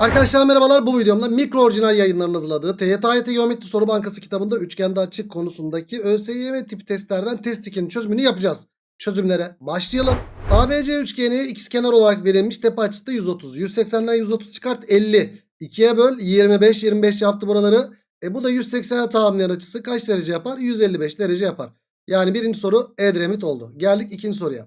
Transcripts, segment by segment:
Arkadaşlar merhabalar bu videomda mikro orijinal yayınlarının hazırladığı TYT Geometri Soru Bankası kitabında üçgende açık konusundaki ÖSYM tipi testlerden test 2'nin çözümünü yapacağız. Çözümlere başlayalım. ABC üçgeni ikizkenar olarak verilmiş tepe açısı da 130. 180'den 130 çıkart 50. 2'ye böl 25 25 yaptı buraları. E bu da 180'e tamamlayan açısı kaç derece yapar? 155 derece yapar. Yani birinci soru Edremit oldu. Geldik ikinci soruya.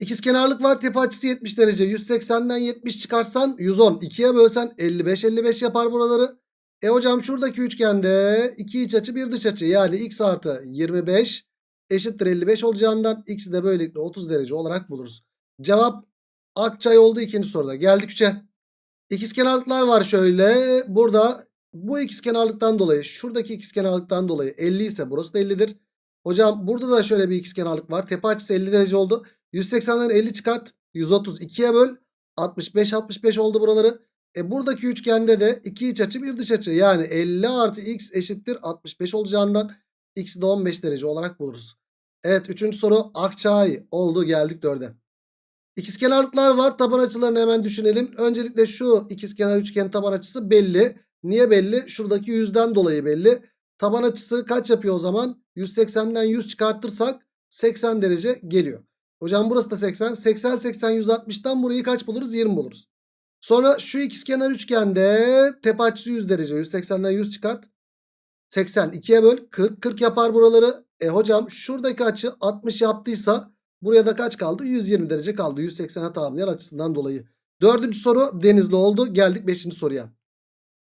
İkizkenarlık var. Tepe açısı 70 derece. 180'den 70 çıkarsan 110. 2'ye bölsen 55 55 yapar buraları. E hocam şuradaki üçgende iki iç açı bir dış açı. Yani x artı 25 eşittir 55 olacağından x'i de böylelikle 30 derece olarak buluruz. Cevap Akçay oldu ikinci soruda. Geldik 3'e. İkizkenarlıklar var şöyle. Burada bu ikizkenarlıktan dolayı şuradaki ikizkenarlıktan dolayı 50 ise burası da 50'dir. Hocam burada da şöyle bir ikizkenarlık var. Tepe açısı 50 derece oldu. 180'den 50 çıkart. 132'ye böl. 65 65 oldu buraları. E buradaki üçgende de iki iç açı bir dış açı. Yani 50 artı x eşittir 65 olacağından x'i de 15 derece olarak buluruz. Evet üçüncü soru Akçay oldu geldik 4'e. İkizkenarlıklar var. Taban açılarını hemen düşünelim. Öncelikle şu ikizkenar üçgen taban açısı belli. Niye belli? Şuradaki yüzden dolayı belli. Taban açısı kaç yapıyor o zaman? 180'den 100 çıkartırsak 80 derece geliyor. Hocam burası da 80. 80 80 160'tan burayı kaç buluruz? 20 buluruz. Sonra şu ikizkenar üçgende tepe açısı 100 derece. 180'den 100 çıkart. 80 2'ye böl 40 40 yapar buraları. E hocam şuradaki açı 60 yaptıysa buraya da kaç kaldı? 120 derece kaldı. 180'e tamamlayan açısından dolayı. Dördüncü soru denizli oldu. Geldik 5. soruya.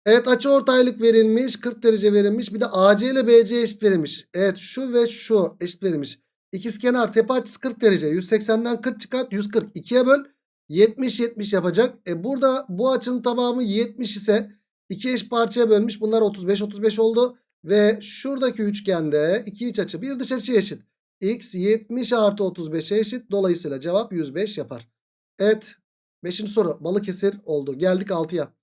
Evet açı ortaylık verilmiş. 40 derece verilmiş. Bir de AC ile BC eşit verilmiş. Evet şu ve şu eşit verilmiş. İkizkenar tepe açısı 40 derece. 180'den 40 çıkart. 140. 2'ye böl. 70 70 yapacak. E burada bu açının tamamı 70 ise iki eş parçaya bölmüş. Bunlar 35 35 oldu. Ve şuradaki üçgende iki iç açı bir dış açı eşit. X 70 artı 35'e eşit. Dolayısıyla cevap 105 yapar. Evet. Beşinci soru Balıkesir oldu. Geldik 6'ya.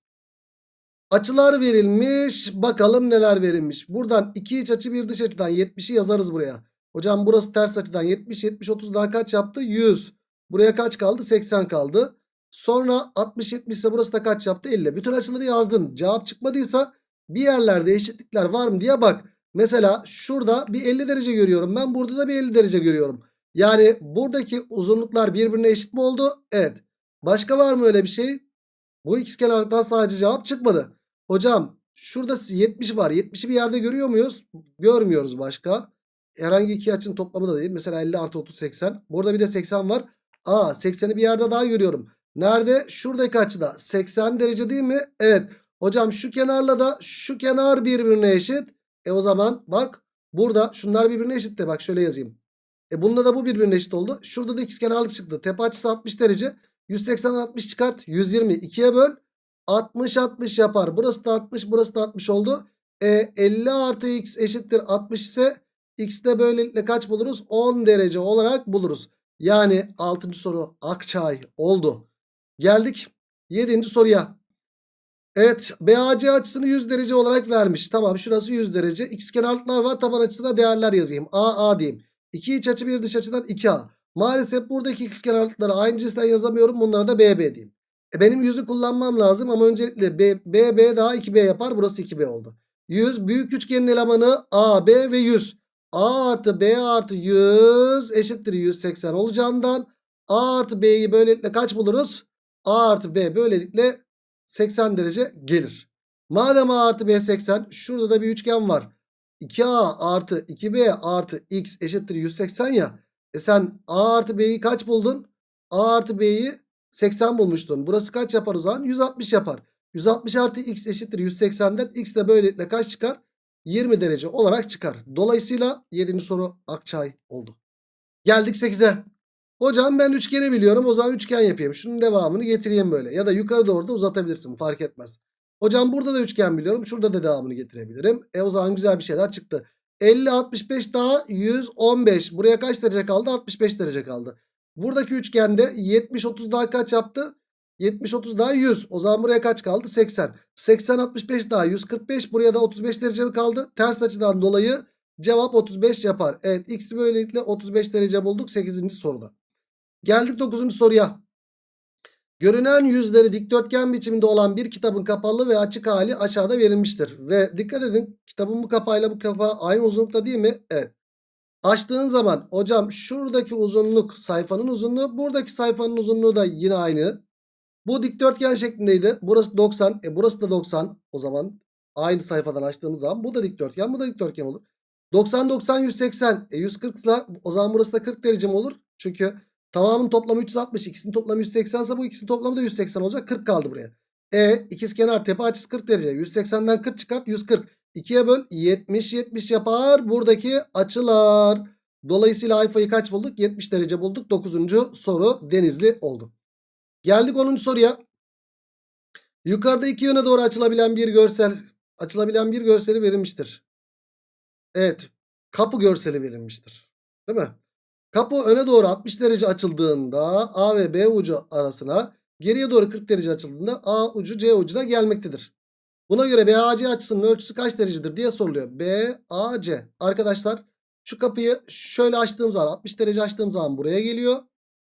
Açılar verilmiş. Bakalım neler verilmiş. Buradan iki iç açı bir dış açıdan 70'i yazarız buraya. Hocam burası ters açıdan 70 70 30 daha kaç yaptı? 100. Buraya kaç kaldı? 80 kaldı. Sonra 60 70 ise burası da kaç yaptı? 50. Bütün açıları yazdın. Cevap çıkmadıysa bir yerlerde eşitlikler var mı diye bak. Mesela şurada bir 50 derece görüyorum. Ben burada da bir 50 derece görüyorum. Yani buradaki uzunluklar birbirine eşit mi oldu? Evet. Başka var mı öyle bir şey? Bu ikizkenarlıktan sadece cevap çıkmadı. Hocam şurada 70 var. 70'i bir yerde görüyor muyuz? Görmüyoruz başka. Herhangi iki açının toplamı da değil. Mesela 50 artı 30 80. Burada bir de 80 var. Aa 80'i bir yerde daha görüyorum. Nerede? Şuradaki açıda. 80 derece değil mi? Evet. Hocam şu kenarla da şu kenar birbirine eşit. E o zaman bak burada şunlar birbirine eşit de bak şöyle yazayım. E bunda da bu birbirine eşit oldu. Şurada da ikizkenarlık çıktı. Tepe açısı 60 derece. 180'den 60 çıkart. 120 2'ye böl. 60 60 yapar. Burası da 60 burası da 60 oldu. E 50 artı x eşittir 60 ise x'de böylelikle kaç buluruz? 10 derece olarak buluruz. Yani 6. soru Akçay oldu. Geldik 7. soruya. Evet BAC açısını 100 derece olarak vermiş. Tamam şurası 100 derece. Xkenarlıklar var. Taban açısına değerler yazayım. A A diyeyim. 2 iç açı bir dış açıdan 2A. Maalesef buradaki xkenarlıkları aynı cinsten yazamıyorum. Bunlara da BB diyeyim. E benim 100'ü kullanmam lazım ama öncelikle BB daha 2B yapar. Burası 2B oldu. 100 büyük üçgenin elemanı AB ve 100. A artı B artı 100 eşittir 180 olacağından A artı B'yi böylelikle kaç buluruz? A artı B böylelikle 80 derece gelir. Madem A artı B 80 şurada da bir üçgen var. 2A artı 2B artı X eşittir 180 ya. E sen A artı B'yi kaç buldun? A artı B'yi 80 bulmuştun. Burası kaç yapar o zaman? 160 yapar. 160 artı X eşittir 180'den X de böylelikle kaç çıkar? 20 derece olarak çıkar. Dolayısıyla 7. soru Akçay oldu. Geldik 8'e. Hocam ben üçgeni biliyorum. O zaman üçgen yapayım. Şunun devamını getireyim böyle. Ya da yukarı doğru da uzatabilirsin. Fark etmez. Hocam burada da üçgen biliyorum. Şurada da devamını getirebilirim. E o zaman güzel bir şeyler çıktı. 50 65 daha 115. Buraya kaç derece kaldı? 65 derece kaldı. Buradaki üçgende 70 30 daha kaç yaptı? 70 30 daha 100. O zaman buraya kaç kaldı? 80. 80 65 daha 145. Buraya da 35 derece mi kaldı? Ters açıdan dolayı cevap 35 yapar. Evet x'i böylelikle 35 derece bulduk 8. soruda. Geldik 9. soruya. Görünen yüzleri dikdörtgen biçiminde olan bir kitabın kapalı ve açık hali aşağıda verilmiştir. Ve dikkat edin kitabın bu kapağıyla bu kapağı aynı uzunlukta değil mi? Evet. Açtığın zaman hocam şuradaki uzunluk sayfanın uzunluğu buradaki sayfanın uzunluğu da yine aynı. Bu dikdörtgen şeklindeydi. Burası 90. E burası da 90. O zaman aynı sayfadan açtığımız zaman bu da dikdörtgen bu da dikdörtgen olur. 90 90 180. E 140 ise o zaman burası da 40 derece mi olur? Çünkü tamamın toplamı 360. ikisinin toplamı 180 ise bu ikisinin toplamı da 180 olacak. 40 kaldı buraya. E ikizkenar tepe açısı 40 derece. 180'den 40 çıkart 140. 2'ye böl 70 70 yapar. Buradaki açılar. Dolayısıyla alfayı kaç bulduk? 70 derece bulduk. 9. soru Denizli oldu. Geldik 10. soruya. Yukarıda iki yöne doğru açılabilen bir görsel açılabilen bir görseli verilmiştir. Evet. Kapı görseli verilmiştir. Değil mi? Kapı öne doğru 60 derece açıldığında A ve B ucu arasına geriye doğru 40 derece açıldığında A ucu C ucuna gelmektedir. Buna göre BAC açısının ölçüsü kaç derecedir diye soruluyor. BAC. Arkadaşlar şu kapıyı şöyle açtığım zaman 60 derece açtığım zaman buraya geliyor.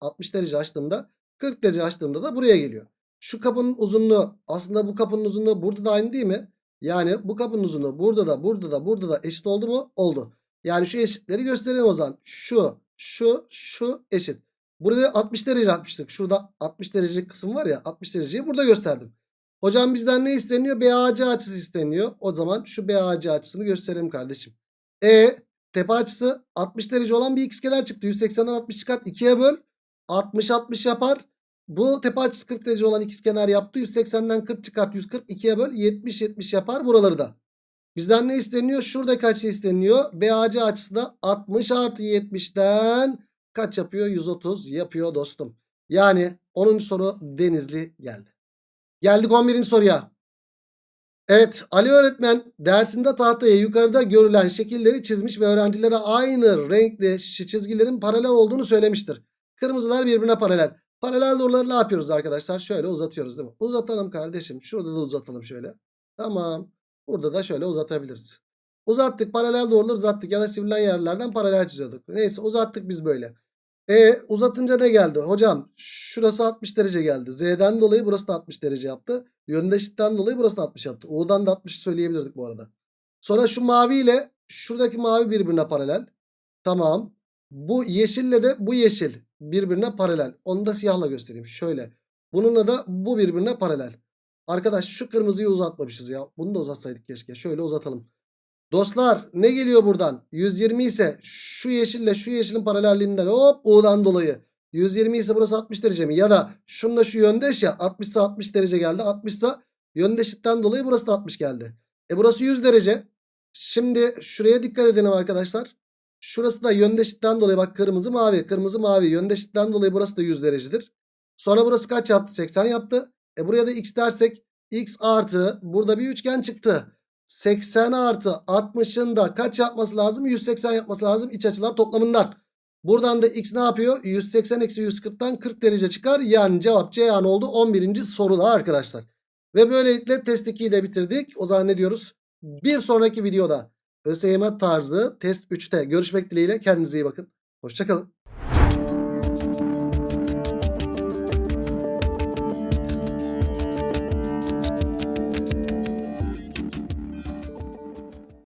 60 derece açtığımda 40 derece açtığımda da buraya geliyor. Şu kapının uzunluğu aslında bu kapının uzunluğu burada da aynı değil mi? Yani bu kapının uzunluğu burada da burada da burada da eşit oldu mu? Oldu. Yani şu eşitleri gösterelim o zaman. Şu, şu, şu eşit. Burada 60 derece atmıştık. Şurada 60 derecelik kısım var ya 60 dereceyi burada gösterdim. Hocam bizden ne isteniyor? BAC açısı isteniyor. O zaman şu BAC açısını gösterelim kardeşim. E tepe açısı 60 derece olan bir ikizkenar çıktı. 180'den 60 çıkart 2'ye böl. 60 60 yapar. Bu tepe açısı 40 derece olan ikizkenar yaptı. 180'den 40 çıkart 140 2'ye böl 70 70 yapar buraları da. Bizden ne isteniyor? Şuradaki açı isteniyor. BAC açısı da 60 artı 70'ten kaç yapıyor? 130 yapıyor dostum. Yani 10. soru Denizli geldi. Geldik 11. soruya. Evet Ali öğretmen dersinde tahtaya yukarıda görülen şekilleri çizmiş ve öğrencilere aynı renkli çizgilerin paralel olduğunu söylemiştir. Kırmızılar birbirine paralel. Paralel doğruları ne yapıyoruz arkadaşlar? Şöyle uzatıyoruz değil mi? Uzatalım kardeşim. Şurada da uzatalım şöyle. Tamam. Burada da şöyle uzatabiliriz. Uzattık paralel doğruları uzattık ya da sivrilen yerlerden paralel çiziyorduk. Neyse uzattık biz böyle. E uzatınca ne geldi? Hocam şurası 60 derece geldi. Z'den dolayı burası da 60 derece yaptı. Yöndeşlikten dolayı burası da 60 yaptı. U'dan da 60 söyleyebilirdik bu arada. Sonra şu mavi ile şuradaki mavi birbirine paralel. Tamam. Bu yeşille de bu yeşil birbirine paralel. Onu da siyahla göstereyim. Şöyle. Bununla da bu birbirine paralel. Arkadaş şu kırmızıyı uzatmamışız ya. Bunu da uzatsaydık keşke. Şöyle uzatalım. Dostlar ne geliyor buradan? 120 ise şu yeşille şu yeşilin paralelliğinden hop U'dan dolayı. 120 ise burası 60 derece mi? Ya da şununla şu yöndeş ya 60 ise 60 derece geldi. 60 ise yöndeşlikten dolayı burası da 60 geldi. E burası 100 derece. Şimdi şuraya dikkat edelim arkadaşlar. Şurası da yöndeşlikten dolayı bak kırmızı mavi. Kırmızı mavi yöndeşlikten dolayı burası da 100 derecedir. Sonra burası kaç yaptı? 80 yaptı. E buraya da x dersek x artı burada bir üçgen çıktı. 80 artı 60'ın da kaç yapması lazım? 180 yapması lazım iç açılar toplamından. Buradan da x ne yapıyor? 180 eksi 140'tan 40 derece çıkar. Yani cevap C yani oldu 11. soruda arkadaşlar. Ve böylelikle test 2'yi de bitirdik. O zaman ne diyoruz? Bir sonraki videoda ÖSYM tarzı test 3'te görüşmek dileğiyle. Kendinize iyi bakın. Hoşçakalın.